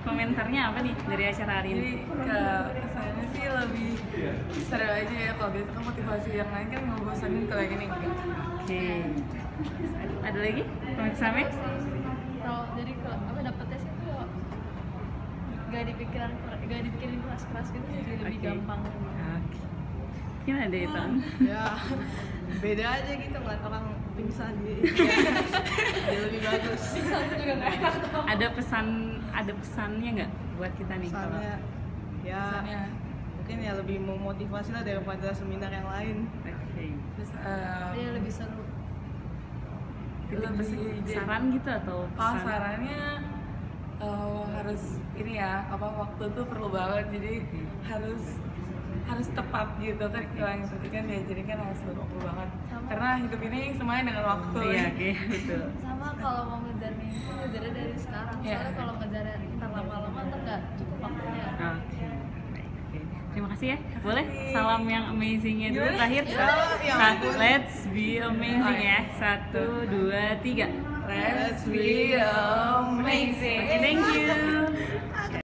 komentarnya apa nih dari acara hari Jadi ini? ke kesannya sih lebih seru aja ya kalau biasa kan motivasi yang lain kan ngebosanin kalau yang ini enggak. Oke. Ada lagi? Komen sampai? kalau jadi kalau apa dapetnya sih tuh gak dipikiran gak dipikirin keras keras gitu jadi lebih Oke. gampang Oke. Gimana deh itu? ya beda aja gitu ngeliat orang pingsan gitu jadi bagus Aku juga nggak enak Ada pesan ada pesannya nggak buat kita nih? kalau- misalnya ya Kesannya mungkin ya lebih memotivasi lah daripada seminar yang lain Oke. terus eh, dia lebih seru lebih pesan- saran gitu atau Oh pesan? sarannya eh, harus ini ya apa waktu tuh perlu banget jadi harus harus tepat gitu kan kalau yang tadi kan ya jadi kan harus waktu banget Sama. karena hidup ini semuanya dengan waktu Iya, oke, betul. sama kalau mau ngejar mimpi ngejarnya dari sekarang Iya. soalnya kalau ngejarnya ntar lama-lama ntar nggak cukup waktunya oke. Terima kasih ya. Boleh salam yang amazingnya dulu terakhir. Satu, let's be amazing ya. Satu, dua, tiga. Let's be amazing.